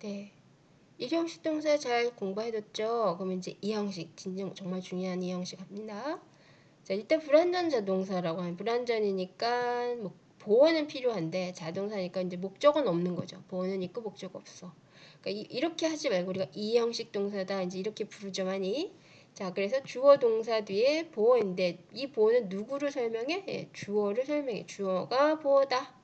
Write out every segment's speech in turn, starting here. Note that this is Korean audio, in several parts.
네. 이 형식 동사 잘 공부해뒀죠? 그러면 이제 이 형식, 진정 정말 중요한 이 형식 합니다. 자, 일단 불완전 자동사라고 하면 불완전이니까 뭐 보어는 필요한데 자동사니까 이제 목적은 없는 거죠. 보어는 있고 목적 없어. 그러니까 이, 렇게 하지 말고 우리가 이 형식 동사다 이제 이렇게 부르죠 많이. 자, 그래서 주어 동사 뒤에 보어인데 이 보어는 누구를 설명해? 예, 주어를 설명해. 주어가 보어다.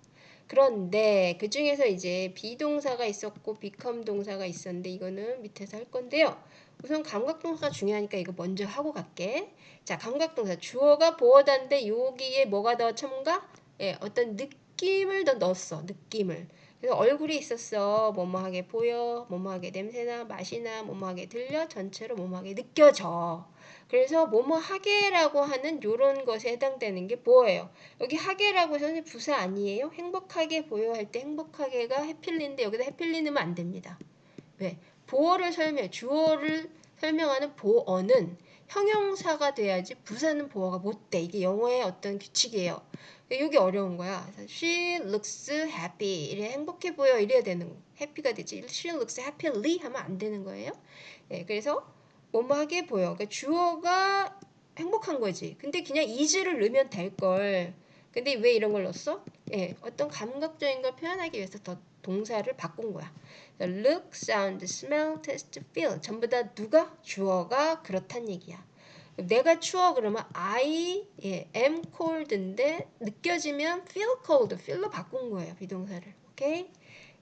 그런데 그 중에서 이제 비동사가 있었고 become 동사가 있었는데 이거는 밑에서 할 건데요. 우선 감각동사가 중요하니까 이거 먼저 하고 갈게. 자, 감각동사 주어가 보어다인데 여기에 뭐가 더 첨가? 예, 어떤 느낌을 더 넣었어. 느낌을. 그래서 얼굴이 있었어. 뭐뭐하게 보여, 뭐뭐하게 냄새나, 맛이나, 뭐뭐하게 들려, 전체로 뭐뭐하게 느껴져. 그래서 뭐뭐하게라고 하는 요런 것에 해당되는 게 뭐예요? 여기 하게라고 해서 부사 아니에요? 행복하게 보여 할 때 행복하게가 해필리인데 여기다 해필리 넣으면 안 됩니다. 왜? 보어를 설명, 주어를 설명하는 보어는 형용사가 돼야지 부사는 보어가 못 돼. 이게 영어의 어떤 규칙이에요. 이게 어려운 거야. She looks happy. 이래 행복해 보여. 이래야 되는 거. happy가 되지. She looks happily 하면 안 되는 거예요. 네, 그래서 뭐뭐하게 보여. 그러니까 주어가 행복한 거지. 근데 그냥 is를 넣으면 될 걸. 근데 왜 이런 걸 넣었어? 예, 어떤 감각적인 걸 표현하기 위해서 더 동사를 바꾼 거야. look, sound, smell, taste, feel 전부 다 누가? 주어가 그렇단 얘기야. 내가 추워 그러면 I 예, am cold인데 느껴지면 feel cold, feel로 바꾼 거예요 비동사를. 오케이?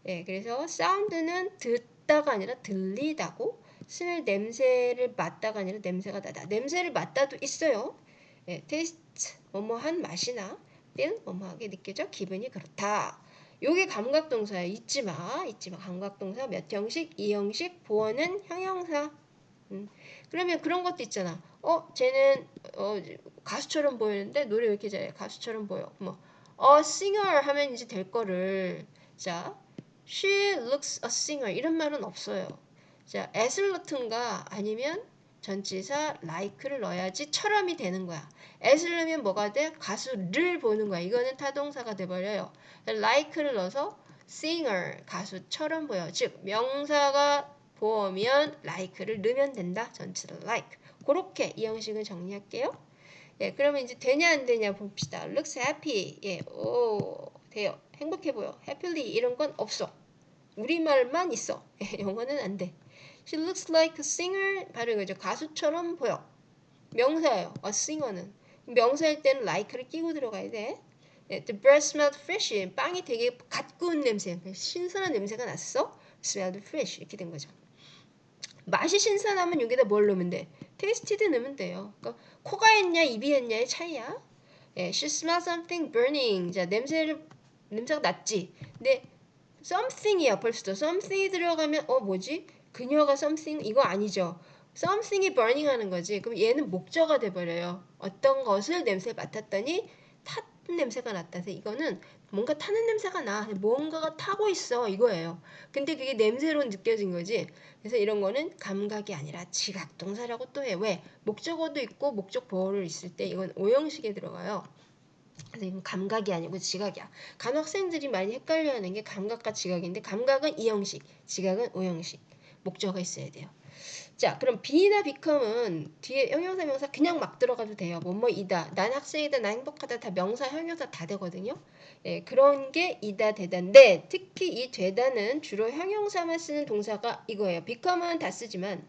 예, 그래서 sound는 듣다가 아니라 들리다고, smell 냄새를 맡다가 아니라 냄새가 나다. 냄새를 맡다도 있어요. 예, taste 뭐뭐한 맛이나 feel 뭐뭐하게 느껴져 기분이 그렇다. 요게 감각동사야. 잊지 마. 잊지 마. 감각동사 몇 형식? 이 형식. 보어는 형용사. 음. 그러면 그런 것도 있잖아. 어, 쟤는 어, 가수처럼 보이는데 노래 왜 이렇게 잘해? 가수처럼 보여. 뭐, 어, singer 하면 이제 될 거를 자, she looks a singer 이런 말은 없어요. 자, 넣든가 아니면 전치사 like를 넣어야지 처럼이 되는 거야. as를 넣으면 뭐가 돼? 가수를 보는 거야. 이거는 타동사가 돼버려요. like를 넣어서 singer 가수처럼 보여. 즉 명사가 보면 like를 넣으면 된다. 전치사 like. 그렇게 이 형식을 정리할게요. 예, 그러면 이제 되냐 안 되냐 봅시다. looks happy. 예, 오, 돼요. 행복해 보여. happily 이런 건 없어. 우리말만 있어. 예, 영어는 안 돼. She looks like a singer. 바로 이거죠. 가수처럼 보여. 명사예요. a singer는. 명사일 때는 like를 끼고 들어가야 돼. 예, the bread smelled fresh. 빵이 되게 갓 구운 냄새. 신선한 냄새가 났어. smelled fresh. 이렇게 된 거죠. 맛이 신선하면 여기다 뭘 넣으면 돼? tasted 넣으면 돼요. 그러니까 코가 했냐 입이 했냐의 차이야. 예, she smells something burning. 자, 냄새를 냄새가 났지. 근데 something이야 벌써. something이 들어가면 어 뭐지? 그녀가 something 이거 아니죠. something이 burning 하는 거지. 그럼 얘는 목적어가 돼 버려요. 어떤 것을 냄새 맡았더니 탔 냄새가 났다. 서 이거는 뭔가 타는 냄새가 나. 뭔가가 타고 있어. 이거예요. 근데 그게 냄새로 느껴진 거지. 그래서 이런 거는 감각이 아니라 지각 동사라고 또 해. 왜? 목적어도 있고 목적 보호를 있을 때 이건 오형식에 들어가요. 그래서 이건 감각이 아니고 지각이야. 간 학생들이 많이 헷갈려하는 게 감각과 지각인데 감각은 이형식, 지각은 오형식. 목적어가 있어야 돼요. 자, 그럼 be나 become은 뒤에 형용사 명사 그냥 막 들어가도 돼요. 뭐뭐이다, 난 학생이다, 난 행복하다 다 명사, 형용사 다 되거든요. 예, 그런 게 이다, 되다인데 특히 이 되다는 주로 형용사만 쓰는 동사가 이거예요. become은 다 쓰지만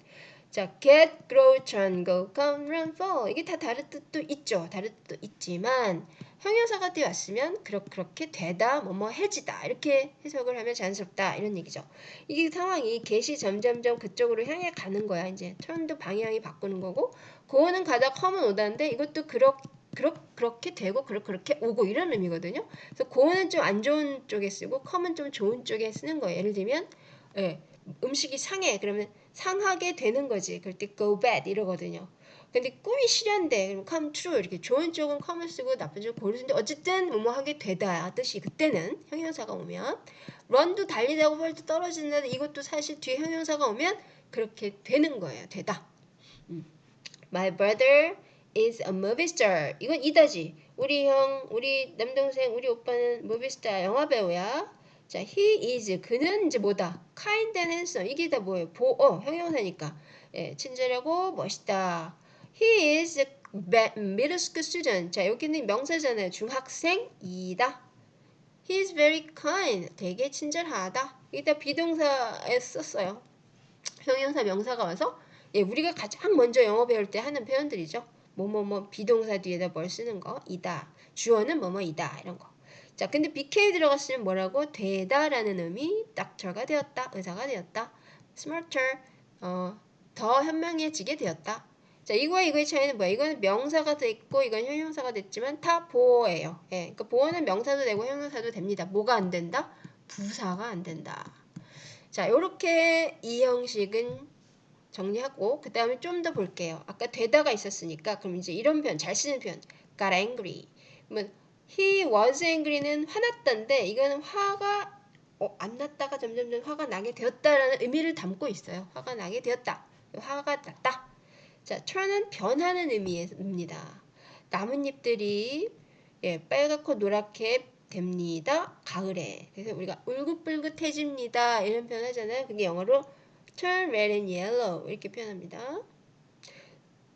자, get, grow, turn, go, come, run, fall 이게 다 다른 뜻도 있죠. 다른 뜻도 있지만 형용사가 되었으면 그렇게 되다, 뭐뭐 해지다 이렇게 해석을 하면 자연스럽다 이런 얘기죠. 이게 상황이 개시 점점점 그쪽으로 향해 가는 거야. 이제 턴도 방향이 바꾸는 거고 고는 가다 컴은 오다인데 이것도 그렇 그렇 그렇게 되고 그렇 그렇게 오고 이런 의미거든요. 그래서 고는 좀 안 좋은 쪽에 쓰고 컴은 좀 좋은 쪽에 쓰는 거예요. 예를 들면 예, 음식이 상해 그러면 상하게 되는 거지. 그럴 때 go bad 이러거든요. 근데 꿈이 실현돼. 그럼 come true. 이렇게 좋은 쪽은 come을 쓰고 나쁜 쪽은 고를 쓰는데 어쨌든 뭐뭐 하게 되다 뜻이 그때는 형용사가 오면 run도 달리다고 펄도 떨어지는데 이것도 사실 뒤에 형용사가 오면 그렇게 되는 거예요. 되다. 음. My brother is a movie star. 이건 이다지. 우리 형, 우리 남동생, 우리 오빠는 movie star 영화 배우야. 자, he is 그는 이제 뭐다? kind and handsome 이게 다 뭐예요? 보어 형용사니까 예, 친절하고 멋있다. He is a middle school student. 자, 여기는 명사잖아요. 중학생이다. He is very kind. 되게 친절하다. 이따 비동사에 썼어요. 형용사 명사가 와서 예, 우리가 가장 먼저 영어 배울 때 하는 표현들이죠. 뭐뭐뭐 비동사 뒤에다 뭘 쓰는 거 이다. 주어는 뭐뭐이다 이런 거. 자, 근데 BK 들어갔으면 뭐라고 되다라는 의미 doctor가 되었다. 의사가 되었다. smarter 어, 더 현명해지게 되었다. 자, 이거와 이거의 차이는 뭐야? 이거는 명사가 됐고 이건 형용사가 됐지만 다 보어예요. 예, 그러니까 보어는 명사도 되고 형용사도 됩니다. 뭐가 안 된다? 부사가 안 된다. 자, 이렇게 이 형식은 정리하고 그 다음에 좀 더 볼게요. 아까 되다가 있었으니까 그럼 이제 이런 표현 잘 쓰는 표현 got angry. 그러면 he was angry는 화났다인데 이거는 화가 어, 안 났다가 점점점 화가 나게 되었다라는 의미를 담고 있어요. 화가 나게 되었다. 화가 났다. 자, turn은 변하는 의미입니다. 나뭇잎들이 예, 빨갛고 노랗게 됩니다. 가을에. 그래서 우리가 울긋불긋해집니다. 이런 표현 하잖아요. 그게 영어로 turn red and yellow 이렇게 표현합니다.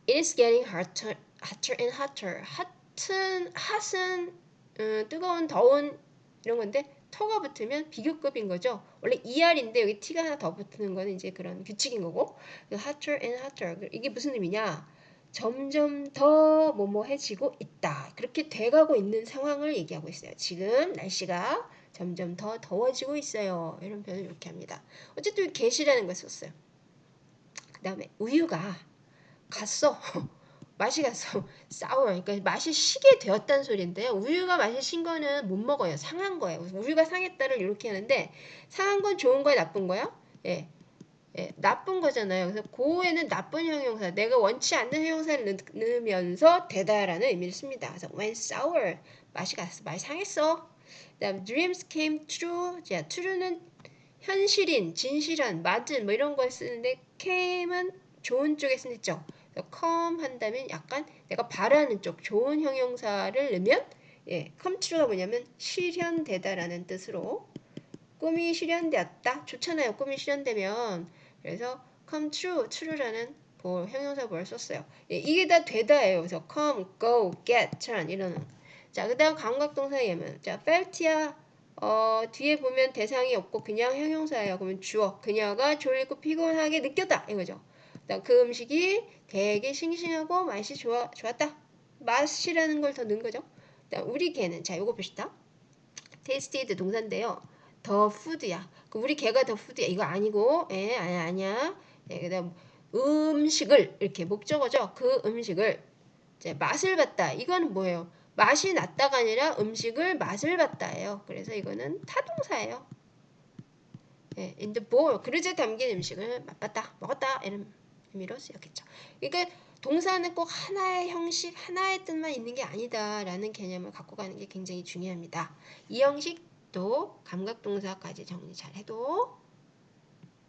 It is getting hotter, hotter and hotter. hot은 hot은 음, 뜨거운, 더운 이런 건데 터가 붙으면 비교급인 거죠. 원래 ER인데 여기 T가 하나 더 붙는 거는 이제 그런 규칙인 거고. hotter and hotter 이게 무슨 의미냐? 점점 더 뭐뭐해지고 있다. 그렇게 돼가고 있는 상황을 얘기하고 있어요. 지금 날씨가 점점 더 더워지고 있어요. 이런 표현을 이렇게 합니다. 어쨌든 get이라는 걸 썼어요. 그 다음에 우유가 갔어. 맛이 갔어. sour. 그러니까 맛이 시게 되었다는 소리인데요. 우유가 맛이 신 거는 못 먹어요. 상한 거예요. 우유가 상했다를 이렇게 하는데 상한 건 좋은 거야, 나쁜 거야? 예. 예, 나쁜 거잖아요. 그래서 고에는 나쁜 형용사, 내가 원치 않는 형용사를 넣으면서 되다라는 의미를 씁니다. 그래서 when sour, 맛이 갔어, 맛이 상했어. 그다음 dreams came true, 자, true는 현실인, 진실한, 맞은 뭐 이런 걸 쓰는데 came은 좋은 쪽에 쓰죠. Come 한다면 약간 내가 바라는 쪽 좋은 형용사를 넣으면 예, come true가 뭐냐면 실현되다라는 뜻으로 꿈이 실현되었다. 좋잖아요. 꿈이 실현되면 그래서 come true, true라는 보, 형용사 보를 썼어요. 예, 이게 다 되다예요. 그래서 come, go, get, turn 이런. 자, 그 다음 감각동사 예문. 자, felt야 어, 뒤에 보면 대상이 없고 그냥 형용사예요. 그러면 주어. 그녀가 졸리고 피곤하게 느꼈다 이거죠. 그다음 그 음식이 되게 싱싱하고 맛이 좋아 좋았다. 맛이라는 걸 더 넣은 거죠. 그다음 우리 개는 자, 요거 봅시다. tasted 동사인데요. 더 푸드야. 그 우리 개가 더 푸드야. 이거 아니고, 예, 아니야, 아니야. 예, 그다음 음식을 이렇게 목적어죠. 그 음식을 이제 맛을 봤다. 이거는 뭐예요? 맛이 났다가 아니라 음식을 맛을 봤다예요. 그래서 이거는 타동사예요. 예, in the bowl 그릇에 담긴 음식을 맛봤다, 먹었다 이런 의미로 쓰였겠죠. 그러니까 동사는 꼭 하나의 형식, 하나의 뜻만 있는 게 아니다라는 개념을 갖고 가는 게 굉장히 중요합니다. 이 형식 또 감각동사까지 정리 잘 해도